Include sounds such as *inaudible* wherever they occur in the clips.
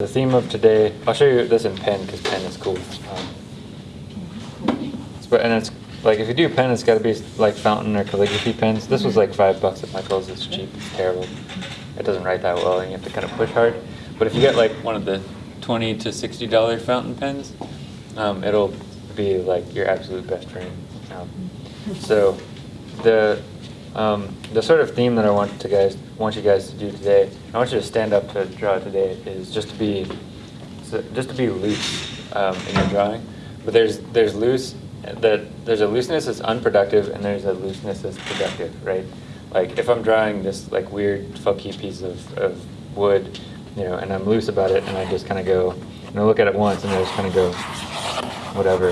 The theme of today, I'll show you this in pen because pen is cool. Um, but and it's like if you do pen, it's got to be like fountain or calligraphy pens. This was like five bucks at Michael's. It's cheap. It's terrible. It doesn't write that well, and you have to kind of push hard. But if you get like one of the twenty to sixty dollar fountain pens, um, it'll be like your absolute best friend. Um, so the um, the sort of theme that I want to guys want you guys to do today, I want you to stand up to draw today, is just to be just to be loose um, in your drawing. But there's there's loose that there's a looseness that's unproductive and there's a looseness that's productive, right? Like if I'm drawing this like weird funky piece of, of wood, you know, and I'm loose about it and I just kind of go, and I look at it once and I just kind of go, whatever,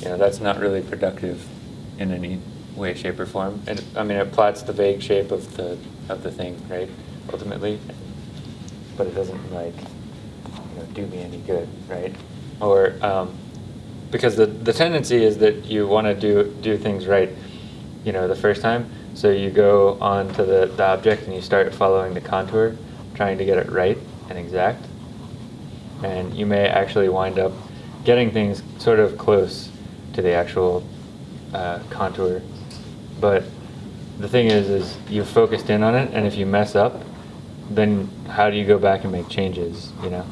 you know, that's not really productive in any way, shape, or form. And I mean, it plots the vague shape of the of the thing, right? Ultimately, but it doesn't like you know do me any good, right? Or um, because the the tendency is that you want to do do things right, you know, the first time. So you go on to the, the object and you start following the contour, trying to get it right and exact. And you may actually wind up getting things sort of close to the actual uh, contour but the thing is, is you're focused in on it, and if you mess up, then how do you go back and make changes? You know.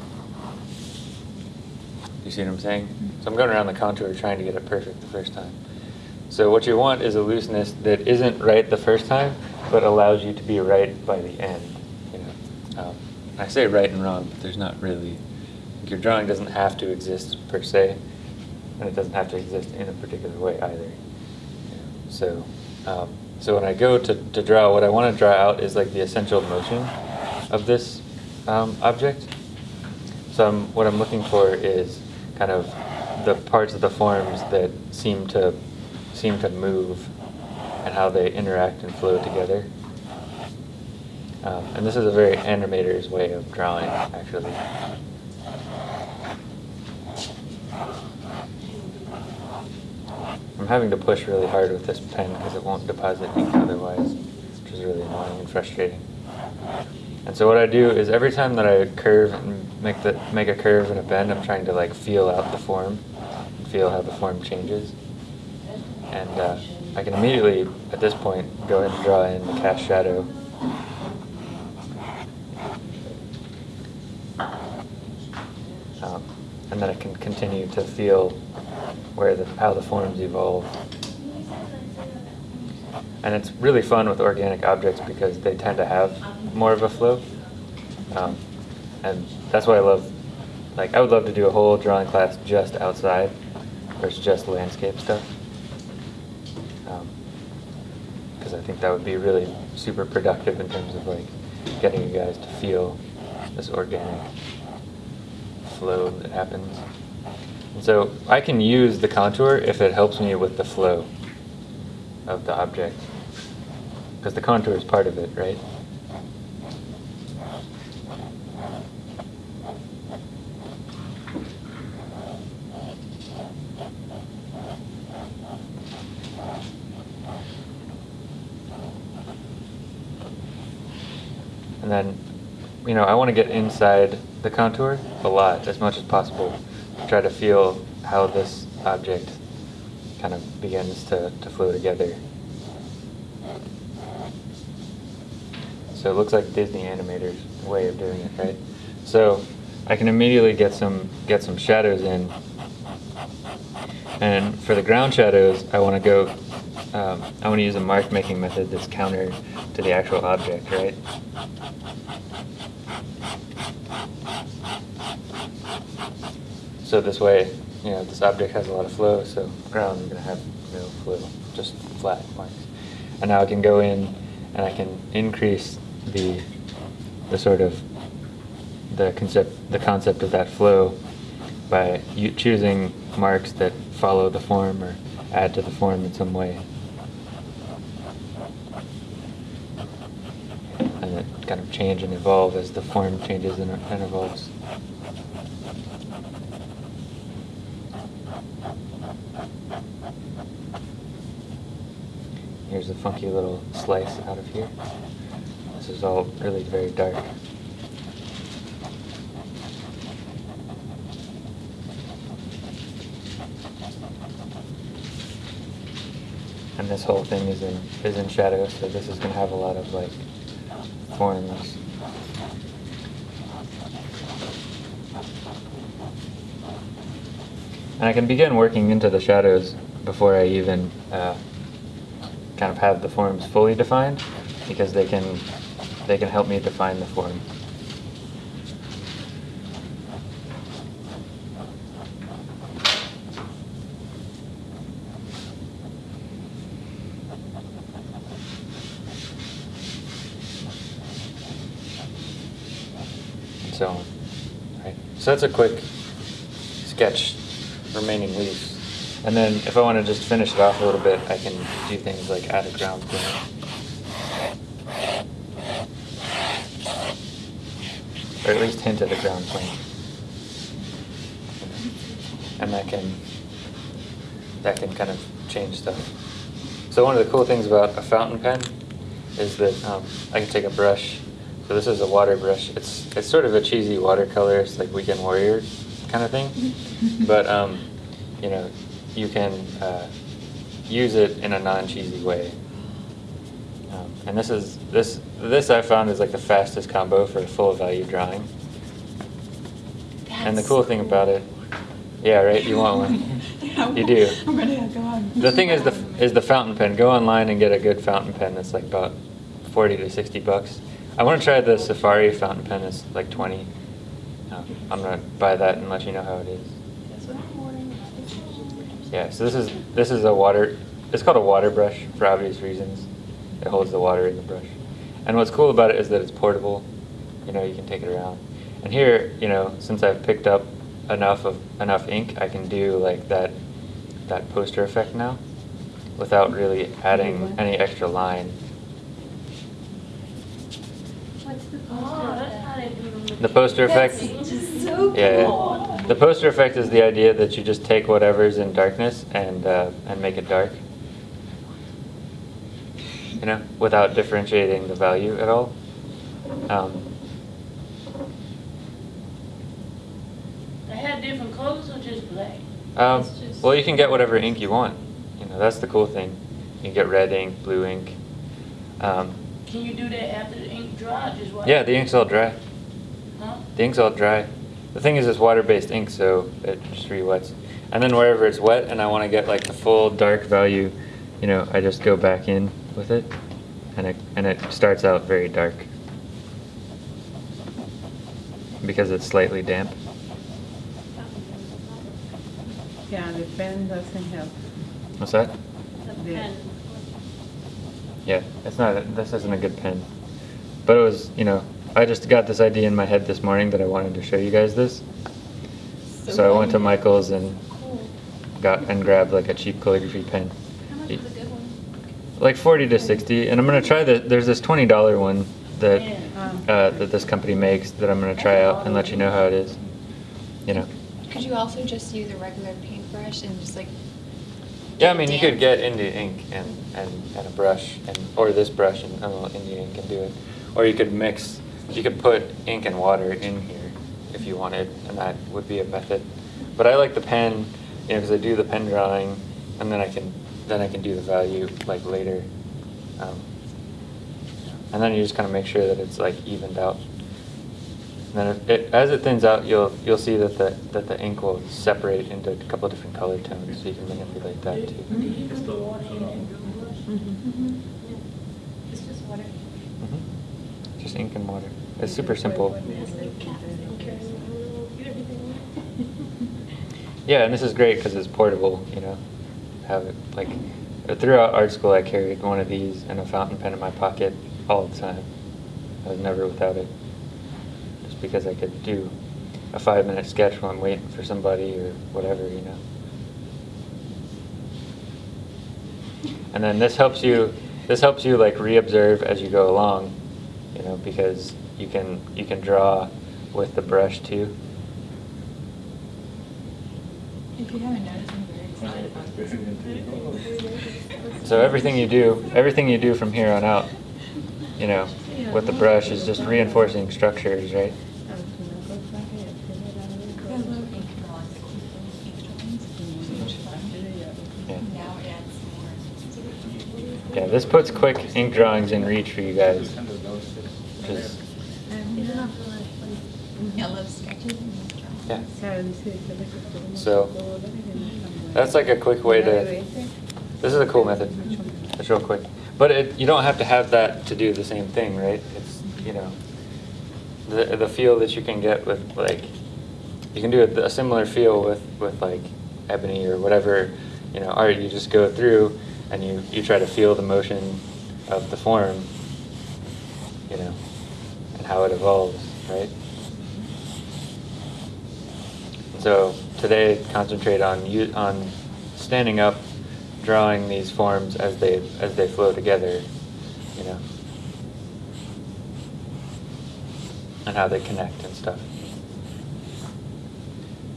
You see what I'm saying? So I'm going around the contour trying to get it perfect the first time. So what you want is a looseness that isn't right the first time, but allows you to be right by the end. You know. Um, I say right and wrong, but there's not really. Your drawing doesn't have to exist per se, and it doesn't have to exist in a particular way either. So. Um, so when I go to, to draw, what I want to draw out is like the essential motion of this um, object. So I'm, what I'm looking for is kind of the parts of the forms that seem to seem to move and how they interact and flow together. Um, and this is a very animator's way of drawing, actually. I'm having to push really hard with this pen because it won't deposit ink otherwise, which is really annoying and frustrating. And so what I do is every time that I curve and make the make a curve and a bend, I'm trying to like feel out the form, and feel how the form changes. And uh, I can immediately, at this point, go ahead and draw in the cast shadow. Um, and then I can continue to feel where the, how the forms evolve. And it's really fun with organic objects because they tend to have more of a flow. Um, and that's why I love, like, I would love to do a whole drawing class just outside versus just landscape stuff. Because um, I think that would be really super productive in terms of, like, getting you guys to feel this organic flow that happens. So I can use the contour if it helps me with the flow of the object. Because the contour is part of it, right? And then, you know, I want to get inside the contour a lot, as much as possible try to feel how this object kind of begins to, to flow together. So it looks like Disney animators' way of doing it, right? So I can immediately get some get some shadows in. And for the ground shadows, I want to go, um, I want to use a mark making method that's counter to the actual object, right? So this way, you know, this object has a lot of flow, so ground is going to have no flow, just flat marks. And now I can go in and I can increase the the sort of the concept the concept of that flow by choosing marks that follow the form or add to the form in some way. And it kind of change and evolve as the form changes and, and evolves. Here's a funky little slice out of here. This is all really very dark. And this whole thing is in is in shadow, so this is gonna have a lot of like forms And I can begin working into the shadows before I even uh, kind of have the forms fully defined, because they can they can help me define the form. so. Right? So that's a quick sketch, remaining leaves. And then if I want to just finish it off a little bit, I can do things like add a ground plane. Or at least hint at a ground plane. And that can that can kind of change stuff. So one of the cool things about a fountain pen is that um, I can take a brush. So this is a water brush. It's it's sort of a cheesy watercolor. It's like Weekend Warrior kind of thing. *laughs* but um, you know, you can uh, use it in a non-cheesy way. Um, and this is this this I found is like the fastest combo for a full value drawing. and the cool thing about it, yeah, right. You want one. *laughs* You do. I'm gonna go on. The thing is the is the fountain pen. Go online and get a good fountain pen that's like about forty to sixty bucks. I want to try the Safari fountain pen. It's like twenty. Um, I'm gonna buy that and let you know how it is. That's what I'm wearing. Yeah. So this is this is a water. It's called a water brush for obvious reasons. It holds the water in the brush. And what's cool about it is that it's portable. You know, you can take it around. And here, you know, since I've picked up enough of enough ink, I can do like that that poster effect now without really adding any extra line. What's the Oh, that's how they do them. The poster effect. Just so Yeah, cool. yeah. The poster effect is the idea that you just take whatever's in darkness and uh, and make it dark. You know, without differentiating the value at all. Um, They had different colors or just black? um, just- well, you can get whatever ink you want. You know, that's the cool thing. You can get red ink, blue ink. Um, Can you do that after the ink dry? Just yeah, the ink's all dry. Huh? The ink's all dry. The thing is, it's water-based ink, so it just re-wets. And then wherever it's wet and I want to get like the full dark value, you know, I just go back in with it, and it and it starts out very dark because it's slightly damp. Yeah, the pen doesn't help. What's that? The- Yeah, it's not. This isn't a good pen, but it was. You know, I just got this idea in my head this morning that I wanted to show you guys this. So, I went to Michael's and got and grabbed like a cheap calligraphy pen. How much is a good one? like 40 to 60 and i'm going to try the there's this $20 one that Yeah. Um, uh, that this company makes that i'm going to try out and let you know how it is you know Could you also just use a regular paintbrush and just like yeah i mean you could get India ink and, and, and a brush and or this brush and oh, India ink and do it or you could mix you could put ink and water in here if you wanted and that would be a method but i like the pen you know because i do the pen drawing and then i can then i can do the value like later um, and then you just kind of make sure that it's like evened out and then it, it, as it thins out you'll you'll see that the that the ink will separate into a couple of different color tones so you can manipulate that too Do you put the water in and do the brush? Mm-hmm. It's just water. Just ink and water. It's super simple. *laughs* Yeah, and this is great because it's portable. You know, have it like throughout art school. I carried one of these and a fountain pen in my pocket all the time. I was never without it, just because I could do a five-minute sketch while I'm waiting for somebody or whatever. You know. And then this helps you. This helps you like re-observe as you go along. You know, because you can you can draw with the brush too. If you haven't noticed, I'm very excited about this. So everything you do, everything you do from here on out, you know, with the brush is just reinforcing structures, right? I love ink drawings. Extra things. Yeah. now it adds more? this puts quick ink drawings in reach for you guys. Which is, Yeah, sketches yeah. Claro, dice, dice, dice, So, That's like a quick way to, this is a cool method. It's real quick. But it, you don't have to have that to do the same thing, right? It's, you know, the, the feel that you can get with like, you can do a, a similar feel with, with like ebony or whatever, you know, art. You just go through and you, you try to feel the motion of the form, you know, and how it evolves, right? So today, concentrate on you, on standing up, drawing these forms as they as they flow together, you know, and how they connect and stuff.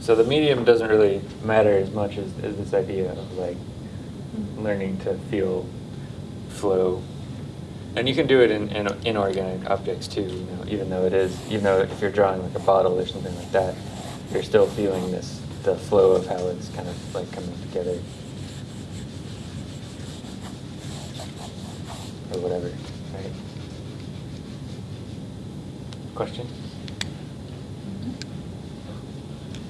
So the medium doesn't really matter as much as, as this idea of like learning to feel flow. And you can do it in, in inorganic objects too, you know, even though it is, even though if you're drawing like a bottle or something like that, you're still feeling this, the flow of how it's kind of like coming together. Or whatever, right? Question?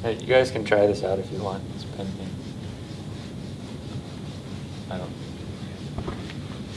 Hey, you guys can try this out if you want, this pen thing. I don't